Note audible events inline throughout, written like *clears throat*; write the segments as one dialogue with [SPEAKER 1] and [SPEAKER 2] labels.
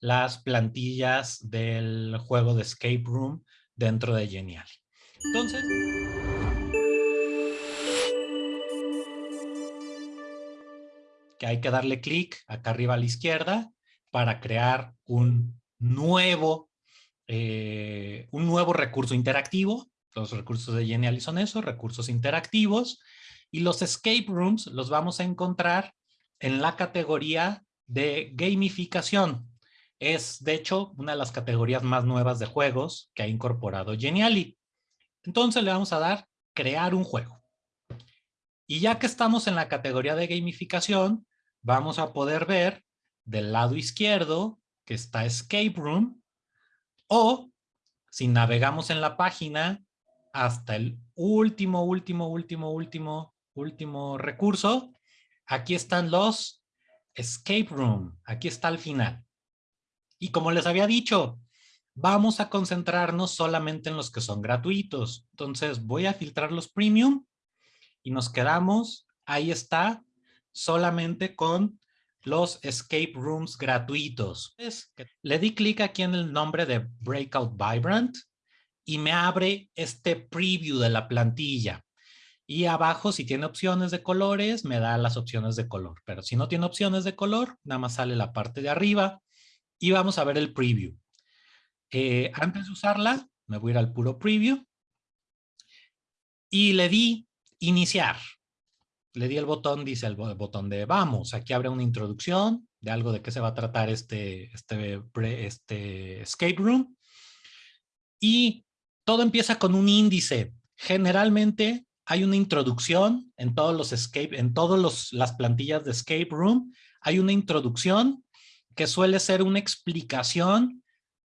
[SPEAKER 1] las plantillas del juego de Escape Room dentro de Geniali. Entonces, que hay que darle clic acá arriba a la izquierda para crear un nuevo, eh, un nuevo recurso interactivo. Los recursos de Geniali son esos, recursos interactivos. Y los escape rooms los vamos a encontrar en la categoría de gamificación. Es, de hecho, una de las categorías más nuevas de juegos que ha incorporado Geniali. Entonces le vamos a dar crear un juego. Y ya que estamos en la categoría de gamificación, vamos a poder ver del lado izquierdo que está Escape Room o si navegamos en la página hasta el último, último, último, último, último recurso, aquí están los Escape Room. Aquí está al final. Y como les había dicho, vamos a concentrarnos solamente en los que son gratuitos. Entonces voy a filtrar los premium y nos quedamos, ahí está, solamente con los escape rooms gratuitos. Le di clic aquí en el nombre de Breakout Vibrant y me abre este preview de la plantilla. Y abajo, si tiene opciones de colores, me da las opciones de color. Pero si no tiene opciones de color, nada más sale la parte de arriba y vamos a ver el preview. Eh, antes de usarla, me voy al puro preview y le di iniciar. Le di el botón, dice el botón de vamos. Aquí abre una introducción de algo de qué se va a tratar este, este, este escape room. Y todo empieza con un índice. Generalmente hay una introducción en todos los escape, en todas las plantillas de escape room. Hay una introducción que suele ser una explicación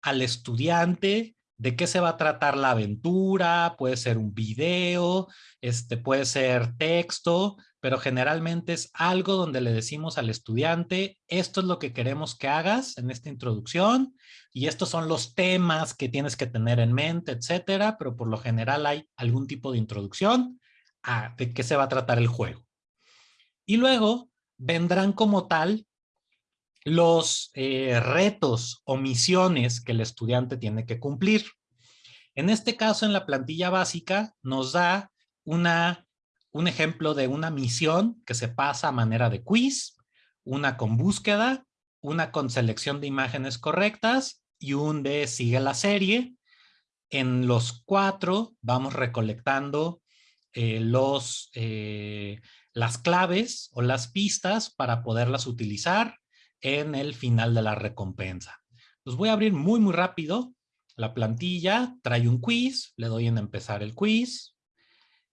[SPEAKER 1] al estudiante de qué se va a tratar la aventura, puede ser un video, este, puede ser texto, pero generalmente es algo donde le decimos al estudiante, esto es lo que queremos que hagas en esta introducción y estos son los temas que tienes que tener en mente, etcétera, pero por lo general hay algún tipo de introducción de qué se va a tratar el juego. Y luego vendrán como tal los eh, retos o misiones que el estudiante tiene que cumplir. En este caso, en la plantilla básica, nos da una, un ejemplo de una misión que se pasa a manera de quiz, una con búsqueda, una con selección de imágenes correctas y un de sigue la serie. En los cuatro vamos recolectando eh, los, eh, las claves o las pistas para poderlas utilizar en el final de la recompensa. Los voy a abrir muy, muy rápido. La plantilla trae un quiz, le doy en empezar el quiz.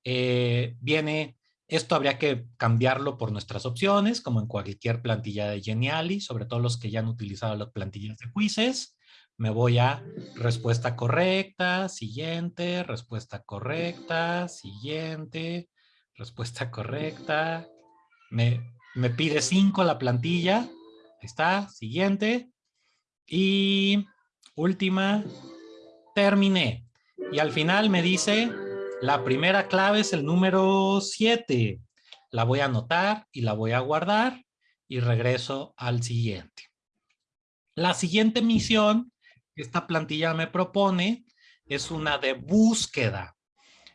[SPEAKER 1] Eh, viene, esto habría que cambiarlo por nuestras opciones, como en cualquier plantilla de Geniali, sobre todo los que ya han utilizado las plantillas de quizzes. Me voy a respuesta correcta, siguiente, respuesta correcta, siguiente, respuesta correcta. Me, me pide cinco la plantilla, Ahí está, siguiente. Y última, terminé. Y al final me dice, la primera clave es el número 7. La voy a anotar y la voy a guardar y regreso al siguiente. La siguiente misión que esta plantilla me propone es una de búsqueda.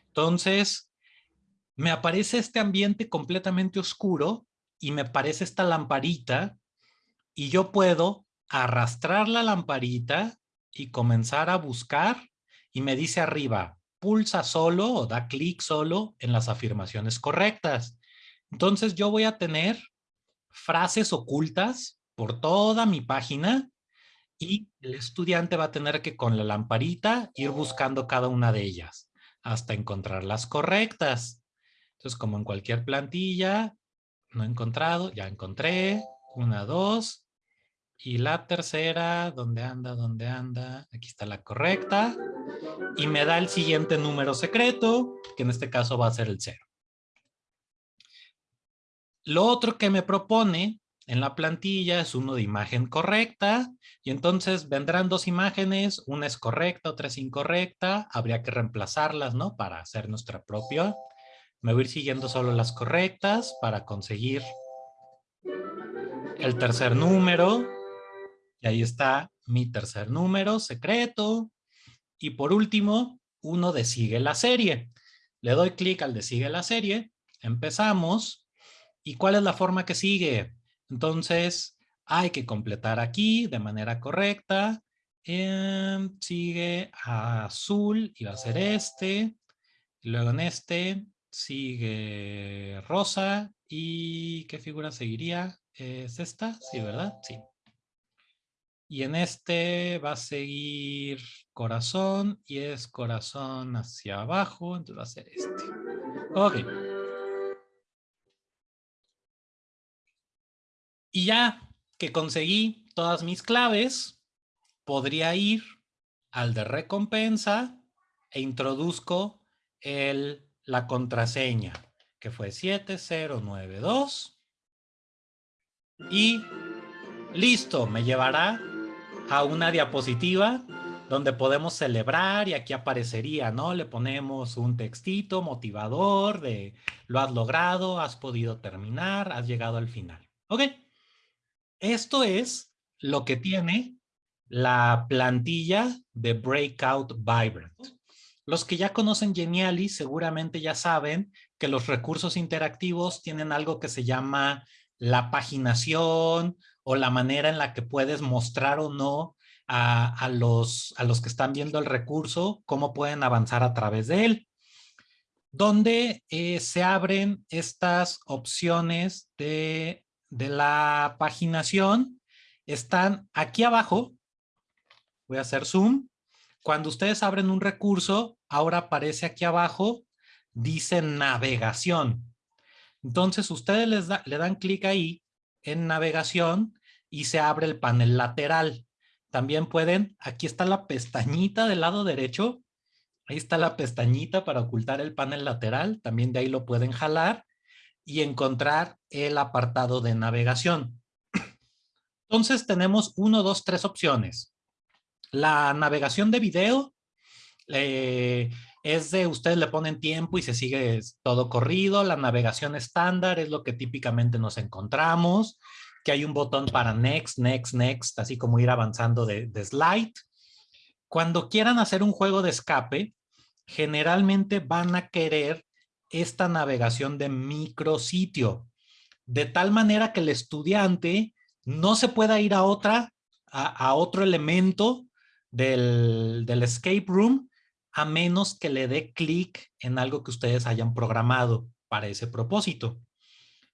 [SPEAKER 1] Entonces, me aparece este ambiente completamente oscuro y me aparece esta lamparita y yo puedo arrastrar la lamparita y comenzar a buscar y me dice arriba, pulsa solo o da clic solo en las afirmaciones correctas. Entonces yo voy a tener frases ocultas por toda mi página y el estudiante va a tener que con la lamparita ir buscando cada una de ellas hasta encontrar las correctas. Entonces como en cualquier plantilla, no he encontrado, ya encontré, una, dos, y la tercera, ¿dónde anda? ¿Dónde anda? Aquí está la correcta. Y me da el siguiente número secreto, que en este caso va a ser el cero. Lo otro que me propone en la plantilla es uno de imagen correcta. Y entonces vendrán dos imágenes, una es correcta, otra es incorrecta. Habría que reemplazarlas, ¿no? Para hacer nuestra propia. Me voy a ir siguiendo solo las correctas para conseguir el tercer número Y ahí está mi tercer número secreto. Y por último, uno de sigue la serie. Le doy clic al de sigue la serie. Empezamos. ¿Y cuál es la forma que sigue? Entonces, hay que completar aquí de manera correcta. Em, sigue azul y va a ser este. Luego en este sigue rosa. ¿Y qué figura seguiría? ¿Es esta? Sí, ¿verdad? Sí. Y en este va a seguir corazón y es corazón hacia abajo, entonces va a ser este. Ok. Y ya que conseguí todas mis claves, podría ir al de recompensa e introduzco el, la contraseña, que fue 7092. Y listo, me llevará a una diapositiva donde podemos celebrar y aquí aparecería, ¿no? Le ponemos un textito motivador de lo has logrado, has podido terminar, has llegado al final. ¿Ok? Esto es lo que tiene la plantilla de Breakout Vibrant. Los que ya conocen Geniali seguramente ya saben que los recursos interactivos tienen algo que se llama la paginación o la manera en la que puedes mostrar o no a, los, a los que están viendo el recurso, cómo pueden avanzar a través de él. Donde eh, se abren estas opciones de, de la paginación, están aquí abajo. Voy a hacer zoom. Cuando ustedes abren un recurso, ahora aparece aquí abajo, dice navegación. Entonces ustedes les le dan clic ahí en navegación y se abre el panel lateral. También pueden, aquí está la pestañita del lado derecho, ahí está la pestañita para ocultar el panel lateral, también de ahí lo pueden jalar y encontrar el apartado de navegación. *clears throat* Entonces tenemos uno, dos, tres opciones. La navegación de video, eh, es de ustedes le ponen tiempo y se sigue todo corrido. La navegación estándar es lo que típicamente nos encontramos, que hay un botón para next, next, next, así como ir avanzando de, de slide. Cuando quieran hacer un juego de escape, generalmente van a querer esta navegación de micrositio, de tal manera que el estudiante no se pueda ir a otra, a, otro elemento del, del escape room, a menos que le dé clic en algo que ustedes hayan programado para ese propósito.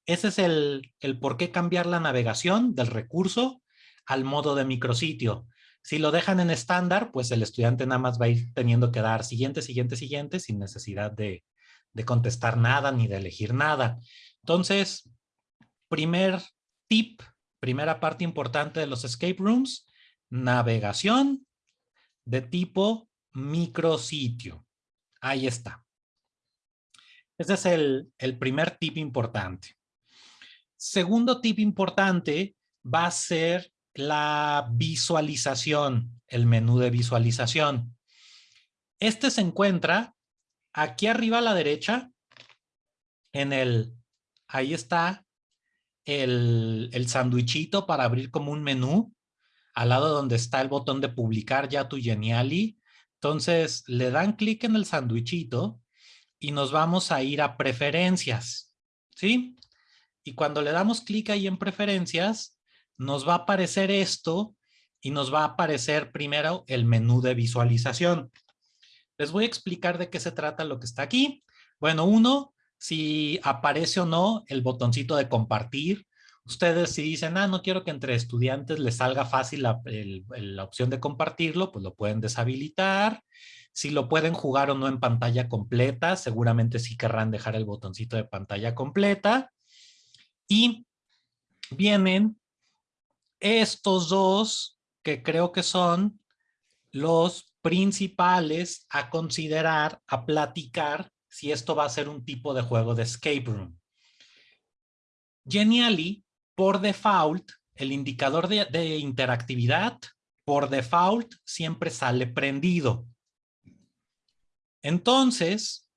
[SPEAKER 1] Ese es el, el por qué cambiar la navegación del recurso al modo de micrositio. Si lo dejan en estándar, pues el estudiante nada más va a ir teniendo que dar siguiente, siguiente, siguiente, sin necesidad de, de contestar nada ni de elegir nada. Entonces, primer tip, primera parte importante de los escape rooms, navegación de tipo micrositio. Ahí está. Ese es el, el primer tip importante. Segundo tip importante va a ser la visualización, el menú de visualización. Este se encuentra aquí arriba a la derecha, en el, ahí está el, el sandwichito para abrir como un menú, al lado donde está el botón de publicar ya tu Geniali, entonces, le dan clic en el sandwichito y nos vamos a ir a preferencias, ¿sí? Y cuando le damos clic ahí en preferencias, nos va a aparecer esto y nos va a aparecer primero el menú de visualización. Les voy a explicar de qué se trata lo que está aquí. Bueno, uno, si aparece o no el botoncito de compartir, Ustedes si dicen, ah, no quiero que entre estudiantes les salga fácil la, opción de compartirlo, pues lo pueden deshabilitar. Si lo pueden jugar o no en pantalla completa, seguramente sí querrán dejar el botoncito de pantalla completa. Y vienen estos dos que creo que son los principales a considerar, a platicar si esto va a ser un tipo de juego de escape room. Genially por default, el indicador de, interactividad, por default, siempre sale prendido. Entonces,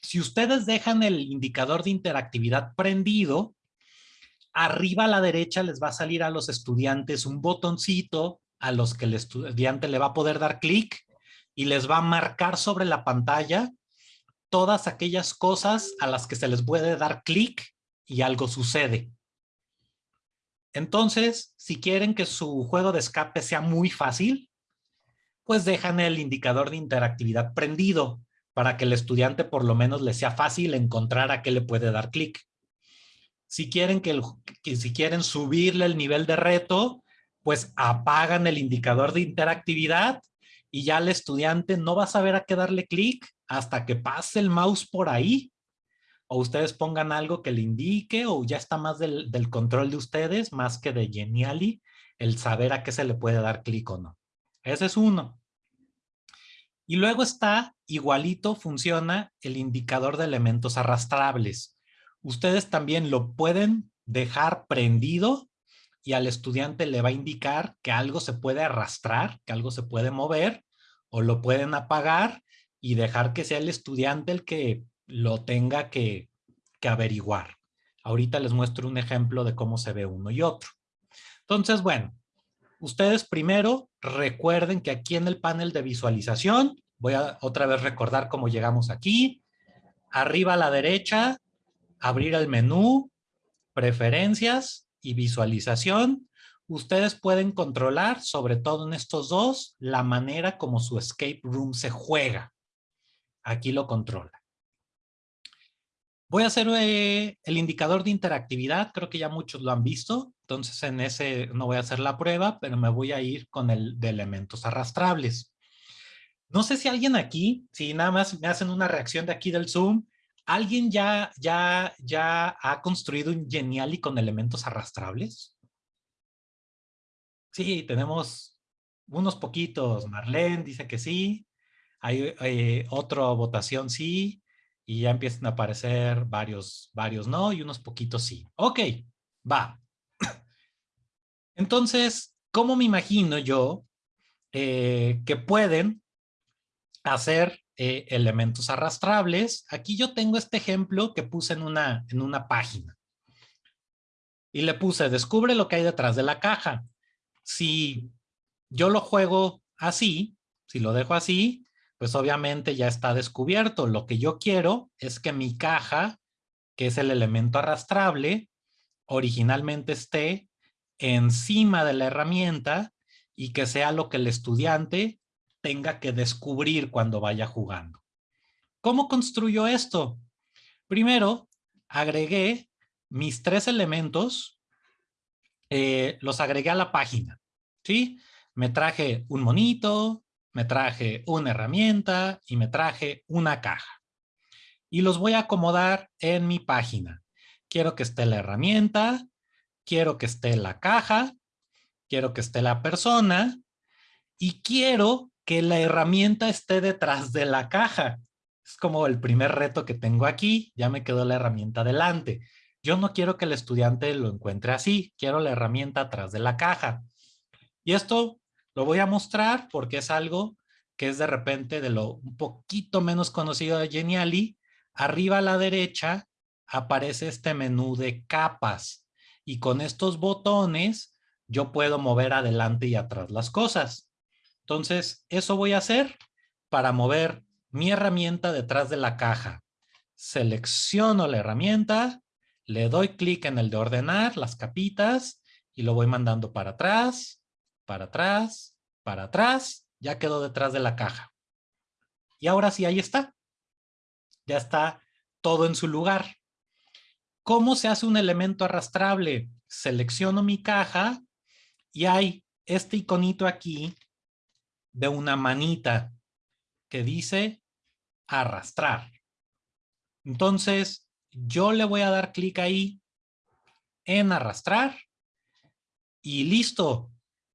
[SPEAKER 1] si ustedes dejan el indicador de interactividad prendido, Arriba a la derecha les va a salir a los estudiantes un botoncito a los que el estudiante le va a poder dar clic y les va a marcar sobre la pantalla todas aquellas cosas a las que se les puede dar clic y algo sucede. Entonces, si quieren que su juego de escape sea muy fácil, pues dejan el indicador de interactividad prendido para que el estudiante por lo menos le sea fácil encontrar a qué le puede dar clic. Si quieren, que, si quieren subirle el nivel de reto, pues apagan el indicador de interactividad y ya el estudiante no va a saber a qué darle clic hasta que pase el mouse por ahí. O ustedes pongan algo que le indique o ya está más del, control de ustedes, más que de Geniali, el saber a qué se le puede dar clic o no. Ese es uno. Y luego está, igualito funciona el indicador de elementos arrastrables ustedes también lo pueden dejar prendido y al estudiante le va a indicar que algo se puede arrastrar, que algo se puede mover, o lo pueden apagar y dejar que sea el estudiante el que lo tenga que, averiguar. Ahorita les muestro un ejemplo de cómo se ve uno y otro. Entonces, bueno, ustedes primero recuerden que aquí en el panel de visualización, voy a otra vez recordar cómo llegamos aquí. Arriba a la derecha abrir el menú, preferencias y visualización, ustedes pueden controlar, sobre todo en estos dos, la manera como su escape room se juega. Aquí lo controla. Voy a hacer eh, el indicador de interactividad, creo que ya muchos lo han visto, entonces en ese no voy a hacer la prueba, pero me voy a ir con el de elementos arrastrables. No sé si alguien aquí, si nada más me hacen una reacción de aquí del Zoom, ¿Alguien ya, ya, ya ha construido un Geniali con elementos arrastrables? Sí, tenemos unos poquitos. Marlene dice que sí. Hay eh, otra votación sí. Y ya empiezan a aparecer varios, varios no y unos poquitos sí. Ok, va. Entonces, ¿cómo me imagino yo eh, que pueden hacer eh, elementos arrastrables. Aquí yo tengo este ejemplo que puse en una, en una página. Y le puse, descubre lo que hay detrás de la caja. Si yo lo juego así, si lo dejo así, pues obviamente ya está descubierto. Lo que yo quiero es que mi caja, que es el elemento arrastrable, originalmente esté encima de la herramienta y que sea lo que el estudiante tenga que descubrir cuando vaya jugando. ¿Cómo construyo esto? Primero, agregué mis tres elementos, eh, los agregué a la página, ¿sí? Me traje un monito, me traje una herramienta y me traje una caja. Y los voy a acomodar en mi página. Quiero que esté la herramienta, quiero que esté la caja, quiero que esté la persona y quiero que la herramienta esté detrás de la caja. Es como el primer reto que tengo aquí, ya me quedó la herramienta delante. Yo no quiero que el estudiante lo encuentre así, quiero la herramienta atrás de la caja. Y esto lo voy a mostrar porque es algo que es de repente de lo un poquito menos conocido de Geniali. Arriba a la derecha aparece este menú de capas y con estos botones yo puedo mover adelante y atrás las cosas. Entonces, eso voy a hacer para mover mi herramienta detrás de la caja. Selecciono la herramienta, le doy clic en el de ordenar, las capitas, y lo voy mandando para atrás, para atrás, para atrás. Ya quedó detrás de la caja. Y ahora sí, ahí está. Ya está todo en su lugar. ¿Cómo se hace un elemento arrastrable? Selecciono mi caja y hay este iconito aquí de una manita que dice arrastrar. Entonces, yo le voy a dar clic ahí en arrastrar y listo.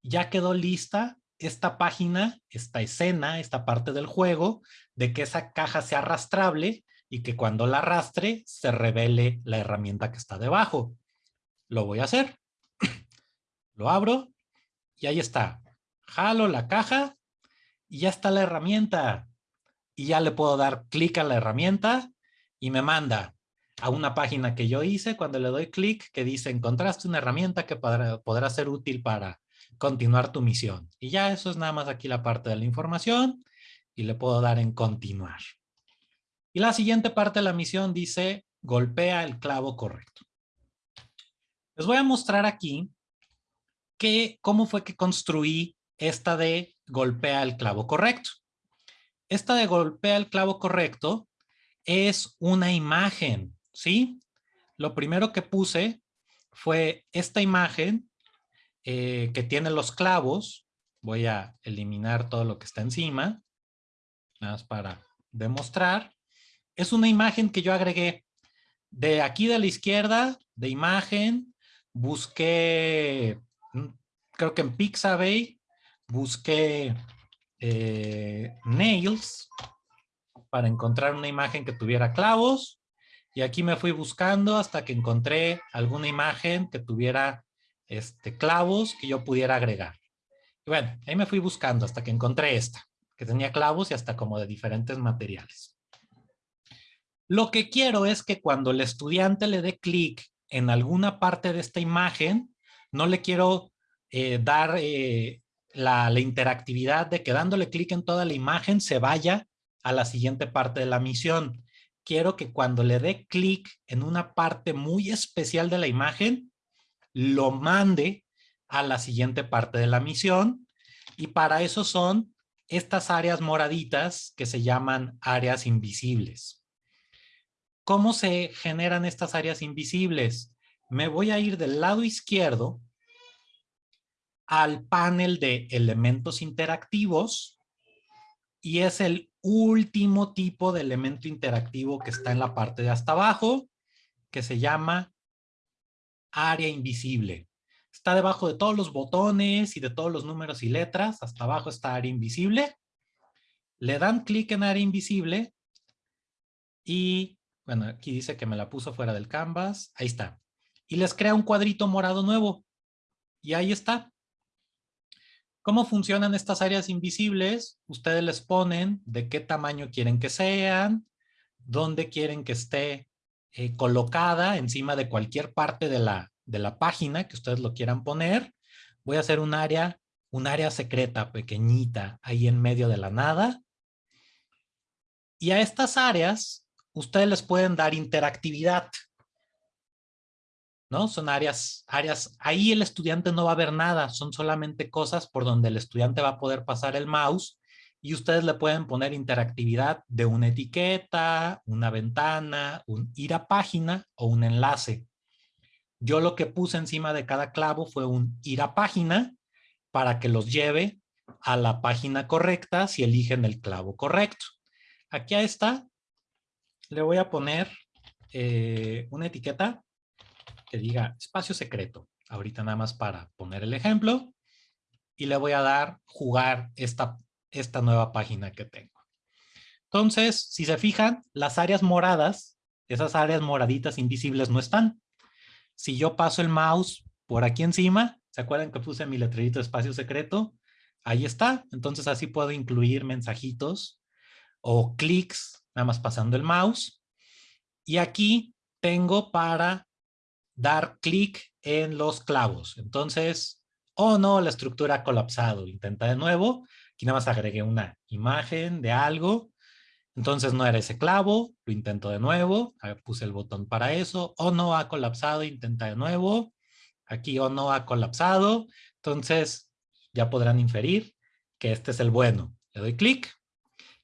[SPEAKER 1] Ya quedó lista esta página, esta escena, esta parte del juego de que esa caja sea arrastrable y que cuando la arrastre se revele la herramienta que está debajo. Lo voy a hacer. *clears throat* Lo abro y ahí está. Jalo la caja y ya está la herramienta. Y ya le puedo dar clic a la herramienta y me manda a una página que yo hice cuando le doy clic que dice encontraste una herramienta que podrá, podrá ser útil para continuar tu misión. Y ya eso es nada más aquí la parte de la información y le puedo dar en continuar. Y la siguiente parte de la misión dice golpea el clavo correcto. Les voy a mostrar aquí que, cómo fue que construí esta de golpea el clavo correcto. Esta de golpea el clavo correcto es una imagen, ¿sí? Lo primero que puse fue esta imagen eh, que tiene los clavos. Voy a eliminar todo lo que está encima, nada más para demostrar. Es una imagen que yo agregué de aquí de la izquierda, de imagen, busqué, mm, creo que en Pixabay, busqué eh, nails para encontrar una imagen que tuviera clavos. Y aquí me fui buscando hasta que encontré alguna imagen que tuviera este, clavos que yo pudiera agregar. Y bueno, ahí me fui buscando hasta que encontré esta, que tenía clavos y hasta como de diferentes materiales. Lo que quiero es que cuando el estudiante le dé clic en alguna parte de esta imagen, no le quiero eh, dar eh, la, la, interactividad de que dándole clic en toda la imagen se vaya a la siguiente parte de la misión. Quiero que cuando le dé clic en una parte muy especial de la imagen, lo mande a la siguiente parte de la misión. Y para eso son estas áreas moraditas que se llaman áreas invisibles. ¿Cómo se generan estas áreas invisibles? Me voy a ir del lado izquierdo al panel de elementos interactivos y es el último tipo de elemento interactivo que está en la parte de hasta abajo que se llama área invisible. Está debajo de todos los botones y de todos los números y letras. Hasta abajo está área invisible. Le dan clic en área invisible y bueno, aquí dice que me la puso fuera del canvas. Ahí está. Y les crea un cuadrito morado nuevo. Y ahí está. ¿Cómo funcionan estas áreas invisibles? Ustedes les ponen de qué tamaño quieren que sean, dónde quieren que esté eh, colocada encima de cualquier parte de la, de la página que ustedes lo quieran poner. Voy a hacer un área, un área secreta pequeñita ahí en medio de la nada. Y a estas áreas ustedes les pueden dar interactividad. ¿No? Son áreas, áreas, ahí el estudiante no va a ver nada, son solamente cosas por donde el estudiante va a poder pasar el mouse y ustedes le pueden poner interactividad de una etiqueta, una ventana, un ir a página o un enlace. Yo lo que puse encima de cada clavo fue un ir a página para que los lleve a la página correcta si eligen el clavo correcto. Aquí está, le voy a poner eh, una etiqueta que diga espacio secreto. Ahorita nada más para poner el ejemplo. Y le voy a dar jugar esta, esta nueva página que tengo. Entonces, si se fijan, las áreas moradas, esas áreas moraditas invisibles no están. Si yo paso el mouse por aquí encima, ¿se acuerdan que puse mi letrerito espacio secreto? Ahí está. Entonces así puedo incluir mensajitos o clics nada más pasando el mouse. Y aquí tengo para dar clic en los clavos. Entonces, oh no, la estructura ha colapsado. Intenta de nuevo. Aquí nada más agregué una imagen de algo. Entonces no era ese clavo, lo intento de nuevo, puse el botón para eso, o oh, no ha colapsado, intenta de nuevo, aquí o oh, no ha colapsado, entonces ya podrán inferir que este es el bueno. Le doy clic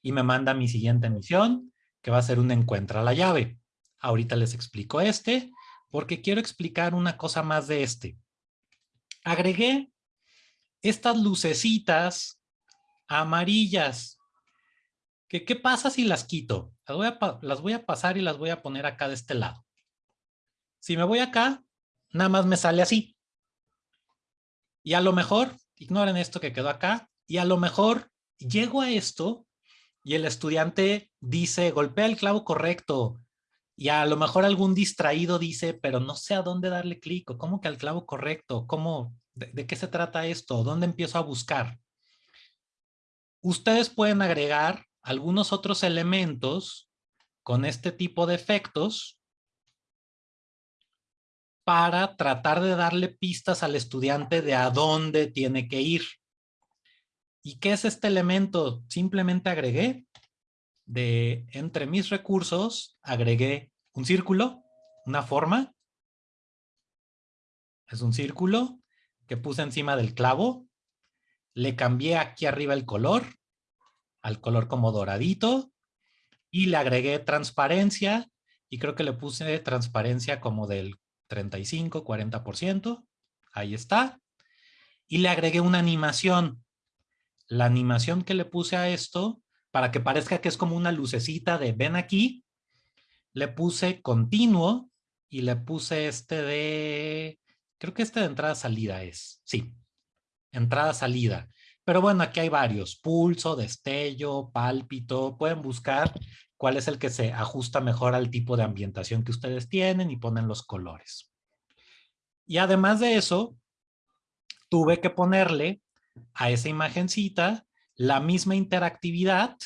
[SPEAKER 1] y me manda mi siguiente misión, que va a ser un encuentra la llave. Ahorita les explico este, porque quiero explicar una cosa más de este. Agregué estas lucecitas amarillas. ¿Qué, qué pasa si las quito? Las voy, a, las voy a pasar y las voy a poner acá de este lado. Si me voy acá, nada más me sale así. Y a lo mejor, ignoren esto que quedó acá, y a lo mejor llego a esto y el estudiante dice, golpea el clavo correcto. Y a lo mejor algún distraído dice, pero no sé a dónde darle clic o cómo que al clavo correcto, cómo, de, qué se trata esto, dónde empiezo a buscar. Ustedes pueden agregar algunos otros elementos con este tipo de efectos para tratar de darle pistas al estudiante de a dónde tiene que ir. ¿Y qué es este elemento? Simplemente agregué de entre mis recursos, agregué un círculo, una forma. Es un círculo que puse encima del clavo. Le cambié aquí arriba el color, al color como doradito. Y le agregué transparencia. Y creo que le puse transparencia como del 35, 40%. Ahí está. Y le agregué una animación la animación que le puse a esto, para que parezca que es como una lucecita de ven aquí, le puse continuo y le puse este de, creo que este de entrada-salida es, sí, entrada-salida. Pero bueno, aquí hay varios, pulso, destello, pálpito, pueden buscar cuál es el que se ajusta mejor al tipo de ambientación que ustedes tienen y ponen los colores. Y además de eso, tuve que ponerle a esa imagencita la misma interactividad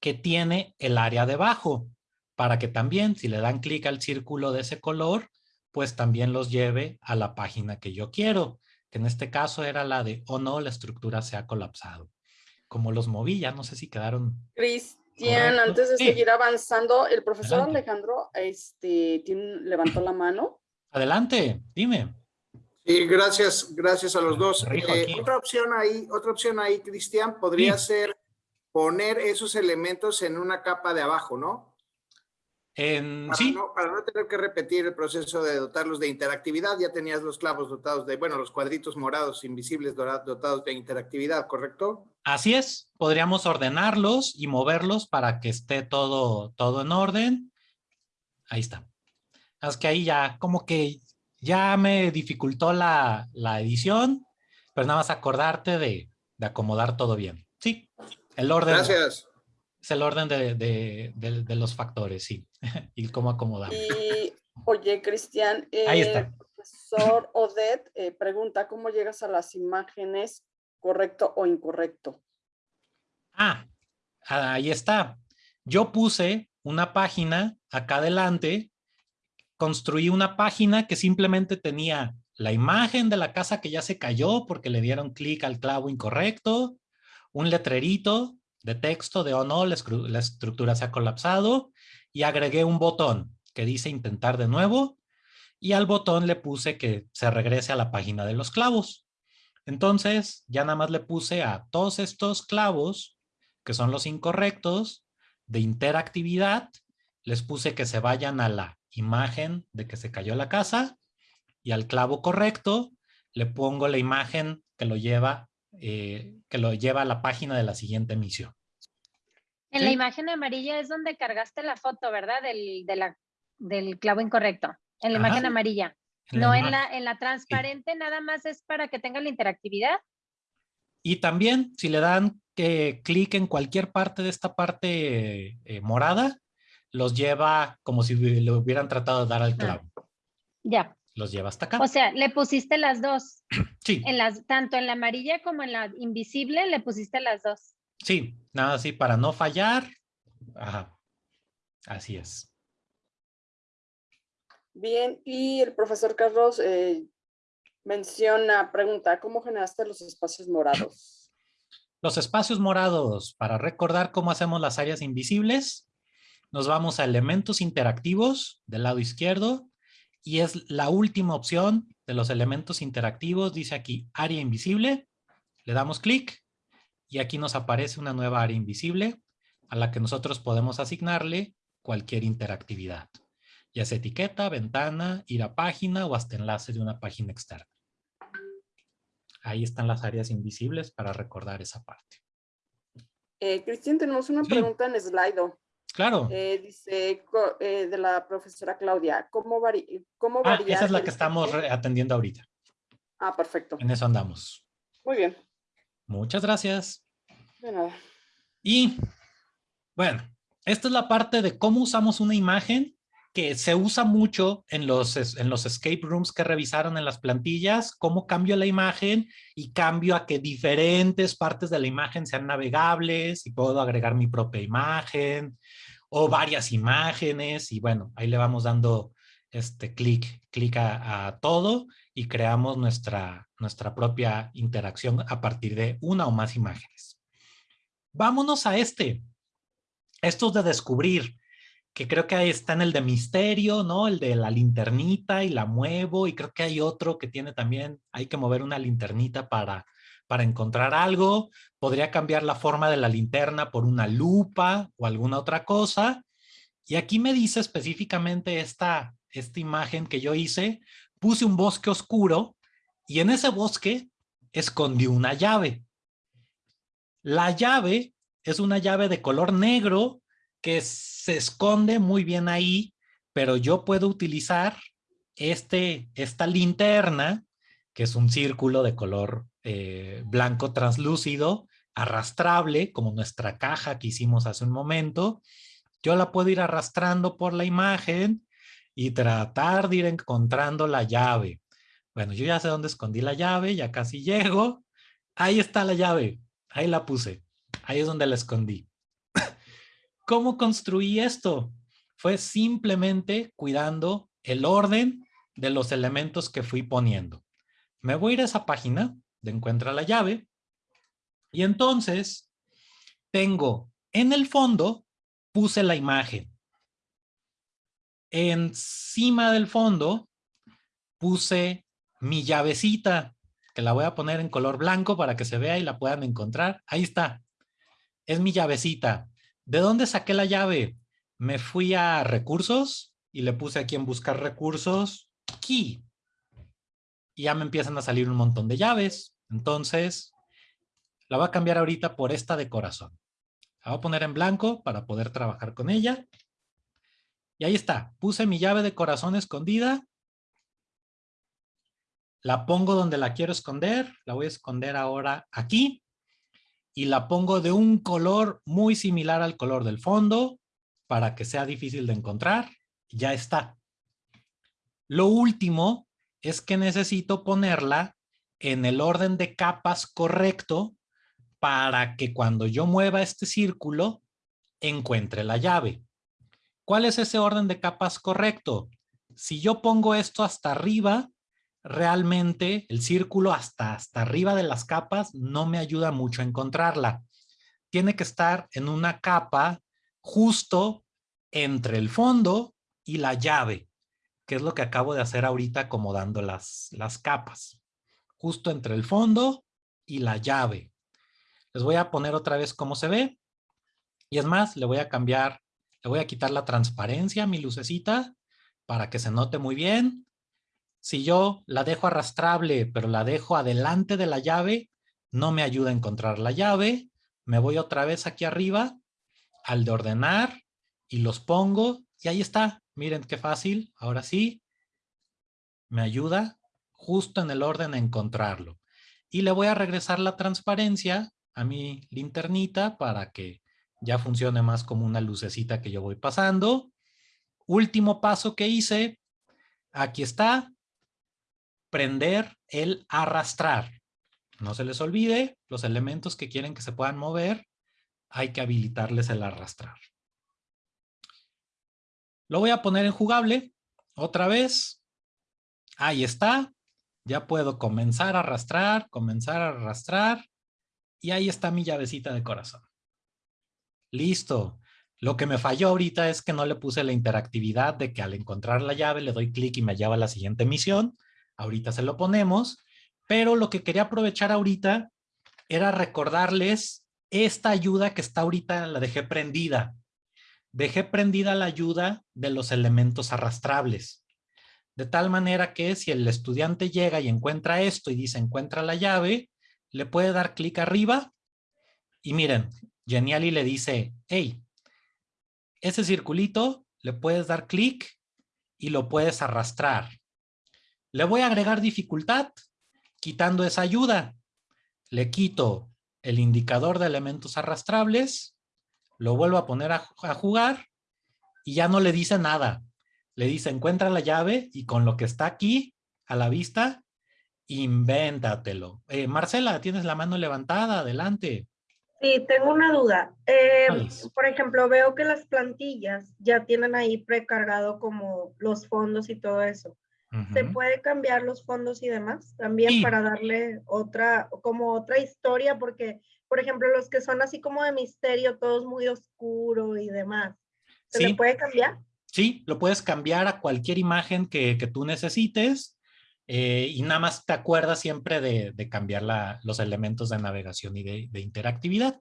[SPEAKER 1] que tiene el área debajo, para que también si le dan clic al círculo de ese color, pues también los lleve a la página que yo quiero, que en este caso era la de, oh no, la estructura se ha colapsado. Como los moví, ya no sé si quedaron...
[SPEAKER 2] Cristian, antes de seguir avanzando, el profesor Alejandro este, levantó la mano.
[SPEAKER 1] Adelante, dime.
[SPEAKER 3] Sí, gracias, gracias a los dos. Eh, otra opción ahí, otra opción ahí, Cristian, podría ser poner esos elementos en una capa de abajo, ¿no?
[SPEAKER 1] En,
[SPEAKER 3] para,
[SPEAKER 1] sí.
[SPEAKER 3] no, para no tener que repetir el proceso de dotarlos de interactividad, ya tenías los clavos dotados de, bueno, los cuadritos morados invisibles dotados de interactividad, ¿correcto?
[SPEAKER 1] Así es, podríamos ordenarlos y moverlos para que esté todo, todo en orden. Ahí está. Es que ahí ya como que ya me dificultó la, edición, pero nada más acordarte de, acomodar todo bien. Sí, el orden.
[SPEAKER 3] Gracias.
[SPEAKER 1] Es el orden de, los factores, sí. *laughs* y cómo acomodar.
[SPEAKER 2] Y, *laughs* oye, Cristian.
[SPEAKER 1] Ahí está. El
[SPEAKER 2] profesor Odette eh, pregunta, ¿cómo llegas a las imágenes correcto o incorrecto?
[SPEAKER 1] Ah, ahí está. Yo puse una página acá adelante construí una página que simplemente tenía la imagen de la casa que ya se cayó porque le dieron clic al clavo incorrecto, un letrerito de texto de oh no, la, estructura se ha colapsado y agregué un botón que dice intentar de nuevo y al botón le puse que se regrese a la página de los clavos. Entonces ya nada más le puse a todos estos clavos que son los incorrectos de interactividad, les puse que se vayan a la imagen de que se cayó la casa y al clavo correcto le pongo la imagen que lo lleva, eh, que lo lleva a la página de la siguiente emisión.
[SPEAKER 4] En la imagen amarilla es donde cargaste la foto, ¿verdad? Del, del clavo incorrecto. En la imagen amarilla. no en la, en la transparente, nada más es para que tenga la interactividad.
[SPEAKER 1] Y también, si le dan clic en cualquier parte de esta parte eh, morada, los lleva como si le hubieran tratado de dar al ah. clavo.
[SPEAKER 4] Ya.
[SPEAKER 1] Los lleva hasta acá.
[SPEAKER 4] O sea, le pusiste las dos. *clears throat*
[SPEAKER 1] Sí.
[SPEAKER 4] En las, tanto en la amarilla como en la invisible le pusiste las dos.
[SPEAKER 1] Sí, nada así para no fallar. Ajá. Así es.
[SPEAKER 2] Bien, y el profesor Carlos eh, menciona, pregunta, ¿cómo generaste los espacios morados? *clears throat*
[SPEAKER 1] Los espacios morados, para recordar cómo hacemos las áreas invisibles, nos vamos a elementos interactivos del lado izquierdo y es la última opción de los elementos interactivos. Dice aquí área invisible. Le damos clic y aquí nos aparece una nueva área invisible a la que nosotros podemos asignarle cualquier interactividad. Ya sea etiqueta, ventana, ir a página o hasta enlace de una página externa. Ahí están las áreas invisibles para recordar esa parte.
[SPEAKER 2] Eh, Cristian, tenemos una pregunta en Slido.
[SPEAKER 1] Claro.
[SPEAKER 2] Eh, dice eh, de la profesora Claudia, ¿cómo, cómo
[SPEAKER 1] ah, Esa es la que estamos atendiendo ahorita.
[SPEAKER 2] Ah, perfecto.
[SPEAKER 1] En eso andamos.
[SPEAKER 2] Muy bien.
[SPEAKER 1] Muchas gracias.
[SPEAKER 2] De nada.
[SPEAKER 1] Y, bueno, esta es la parte de cómo usamos una imagen que se usa mucho en los, en los escape rooms que revisaron en las plantillas, cómo cambio la imagen y cambio a que diferentes partes de la imagen sean navegables y puedo agregar mi propia imagen o varias imágenes y bueno, ahí le vamos dando este clic, clic a, todo y creamos nuestra, nuestra propia interacción a partir de una o más imágenes. Vámonos a este. Estos de descubrir, que creo que ahí está en el de misterio, ¿no? El de la linternita y la muevo y creo que hay otro que tiene también, hay que mover una linternita para, para encontrar algo. Podría cambiar la forma de la linterna por una lupa o alguna otra cosa. Y aquí me dice específicamente esta, esta imagen que yo hice, puse un bosque oscuro y en ese bosque escondí una llave. La llave es una llave de color negro que se esconde muy bien ahí, pero yo puedo utilizar este, esta linterna, que es un círculo de color eh, blanco translúcido, arrastrable, como nuestra caja que hicimos hace un momento. Yo la puedo ir arrastrando por la imagen y tratar de ir encontrando la llave. Bueno, yo ya sé dónde escondí la llave, ya casi llego. Ahí está la llave, ahí la puse. Ahí es donde la escondí. ¿Cómo construí esto? Fue simplemente cuidando el orden de los elementos que fui poniendo. Me voy a ir a esa página de encuentra la llave y entonces tengo en el fondo puse la imagen encima del fondo puse mi llavecita, que la voy a poner en color blanco para que se vea y la puedan encontrar. Ahí está. Es mi llavecita. ¿De dónde saqué la llave? Me fui a recursos y le puse aquí en buscar recursos, key. Y ya me empiezan a salir un montón de llaves. Entonces, la voy a cambiar ahorita por esta de corazón. La voy a poner en blanco para poder trabajar con ella. Y ahí está, puse mi llave de corazón escondida. La pongo donde la quiero esconder. La voy a esconder ahora aquí. Y la pongo de un color muy similar al color del fondo para que sea difícil de encontrar. Ya está. Lo último es que necesito ponerla en el orden de capas correcto para que cuando yo mueva este círculo encuentre la llave. ¿Cuál es ese orden de capas correcto? Si yo pongo esto hasta arriba, realmente el círculo hasta, hasta arriba de las capas no me ayuda mucho a encontrarla. Tiene que estar en una capa justo entre el fondo y la llave, que es lo que acabo de hacer ahorita acomodando las, las capas. Justo entre el fondo y la llave. Les voy a poner otra vez cómo se ve. Y es más, le voy a cambiar le voy a quitar la transparencia a mi lucecita para que se note muy bien. Si yo la dejo arrastrable, pero la dejo adelante de la llave, no me ayuda a encontrar la llave. Me voy otra vez aquí arriba al de ordenar y los pongo y ahí está. Miren qué fácil. Ahora sí, me ayuda justo en el orden a encontrarlo. Y le voy a regresar la transparencia a mi linternita para que ya funcione más como una lucecita que yo voy pasando. Último paso que hice, aquí está, prender el arrastrar. No se les olvide, los elementos que quieren que se puedan mover, hay que habilitarles el arrastrar. Lo voy a poner en jugable, otra vez. Ahí está, ya puedo comenzar a arrastrar, comenzar a arrastrar, y ahí está mi llavecita de corazón. Listo. Lo que me falló ahorita es que no le puse la interactividad de que al encontrar la llave le doy clic y me lleva a la siguiente misión. Ahorita se lo ponemos. Pero lo que quería aprovechar ahorita era recordarles esta ayuda que está ahorita, la dejé prendida. Dejé prendida la ayuda de los elementos arrastrables. De tal manera que si el estudiante llega y encuentra esto y dice encuentra la llave, le puede dar clic arriba y miren, Geniali le dice, hey, ese circulito le puedes dar clic y lo puedes arrastrar. Le voy a agregar dificultad quitando esa ayuda. Le quito el indicador de elementos arrastrables, lo vuelvo a poner a, jugar y ya no le dice nada. Le dice encuentra la llave y con lo que está aquí a la vista, invéntatelo. Eh, Marcela, tienes la mano levantada, adelante.
[SPEAKER 5] Sí, tengo una duda. Eh, por ejemplo, veo que las plantillas ya tienen ahí precargado como los fondos y todo eso. ¿Se puede cambiar los fondos y demás también para darle otra, como otra historia? Porque, por ejemplo, los que son así como de misterio, todos muy oscuro y demás. ¿Se puede cambiar?
[SPEAKER 1] Sí, lo puedes cambiar a cualquier imagen que, que tú necesites. Eh, y nada más te acuerdas siempre de, cambiar los elementos de navegación y de, interactividad.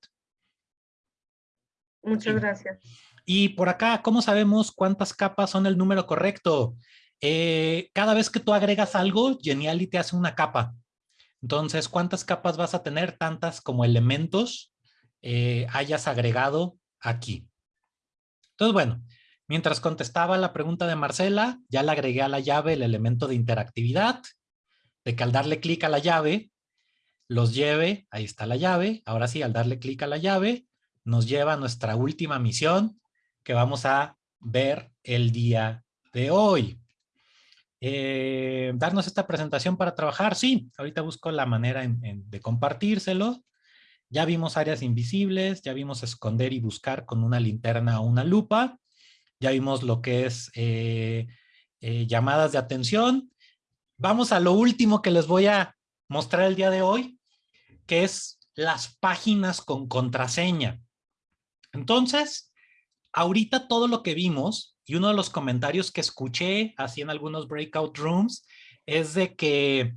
[SPEAKER 5] Muchas gracias.
[SPEAKER 1] Y por acá, ¿cómo sabemos cuántas capas son el número correcto? Eh, cada vez que tú agregas algo, Geniali te hace una capa. Entonces, ¿cuántas capas vas a tener? Tantas como elementos eh, hayas agregado aquí. Entonces, bueno, Mientras contestaba la pregunta de Marcela, ya le agregué a la llave el elemento de interactividad, de que al darle clic a la llave, los lleve, ahí está la llave, ahora sí, al darle clic a la llave, nos lleva a nuestra última misión que vamos a ver el día de hoy. Eh, darnos esta presentación para trabajar, sí, ahorita busco la manera de compartírselo. Ya vimos áreas invisibles, ya vimos esconder y buscar con una linterna o una lupa ya vimos lo que es eh, eh, llamadas de atención. Vamos a lo último que les voy a mostrar el día de hoy, que es las páginas con contraseña. Entonces, ahorita todo lo que vimos y uno de los comentarios que escuché así en algunos breakout rooms es de que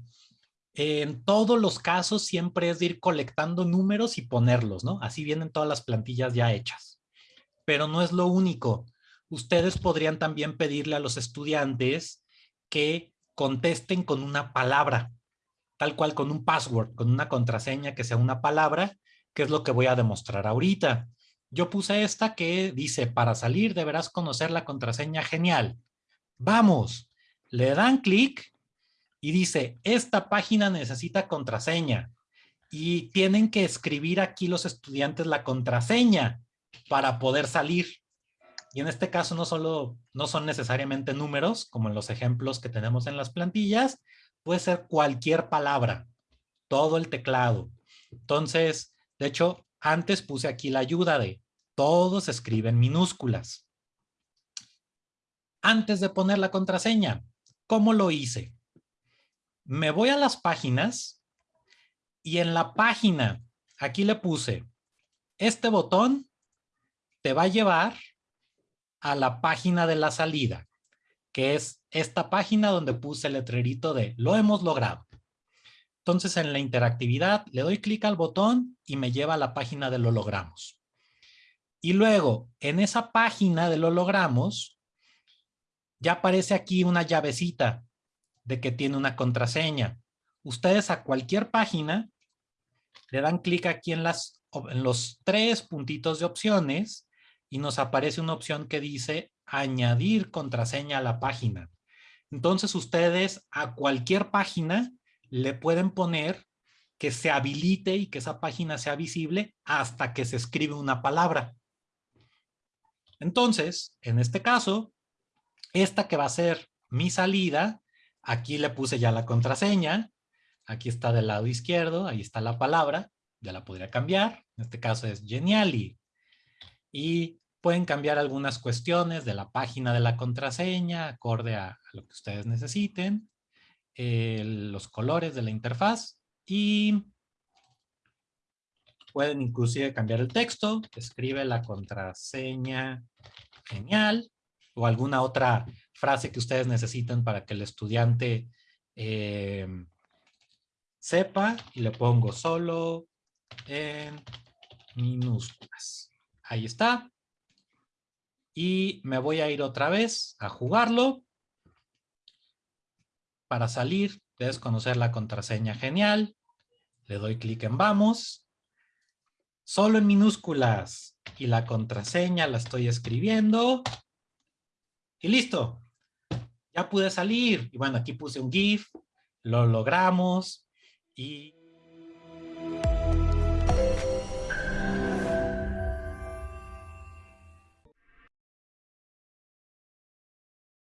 [SPEAKER 1] en todos los casos siempre es de ir colectando números y ponerlos, ¿no? Así vienen todas las plantillas ya hechas. Pero no es lo único ustedes podrían también pedirle a los estudiantes que contesten con una palabra, tal cual con un password, con una contraseña que sea una palabra, que es lo que voy a demostrar ahorita. Yo puse esta que dice, para salir deberás conocer la contraseña genial. Vamos, le dan clic y dice, esta página necesita contraseña. Y tienen que escribir aquí los estudiantes la contraseña para poder salir. Y en este caso no solo no son necesariamente números, como en los ejemplos que tenemos en las plantillas, puede ser cualquier palabra, todo el teclado. Entonces, de hecho, antes puse aquí la ayuda de todos escriben minúsculas. Antes de poner la contraseña, ¿cómo lo hice? Me voy a las páginas y en la página, aquí le puse, este botón te va a llevar a la página de la salida, que es esta página donde puse el letrerito de lo hemos logrado. Entonces en la interactividad le doy clic al botón y me lleva a la página de lo logramos. Y luego en esa página de lo logramos ya aparece aquí una llavecita de que tiene una contraseña. Ustedes a cualquier página le dan clic aquí en, las, en los tres puntitos de opciones y nos aparece una opción que dice añadir contraseña a la página. Entonces ustedes a cualquier página le pueden poner que se habilite y que esa página sea visible hasta que se escribe una palabra. Entonces, en este caso, esta que va a ser mi salida, aquí le puse ya la contraseña, aquí está del lado izquierdo, ahí está la palabra, ya la podría cambiar, en este caso es Geniali. Y Pueden cambiar algunas cuestiones de la página de la contraseña, acorde a, lo que ustedes necesiten, los colores de la interfaz y pueden inclusive cambiar el texto, escribe la contraseña genial o alguna otra frase que ustedes necesiten para que el estudiante eh, sepa y le pongo solo en minúsculas. Ahí está y me voy a ir otra vez a jugarlo. Para salir, debes conocer la contraseña genial. Le doy clic en vamos. Solo en minúsculas. Y la contraseña la estoy escribiendo. Y listo. Ya pude salir. Y bueno, aquí puse un GIF. Lo logramos. Y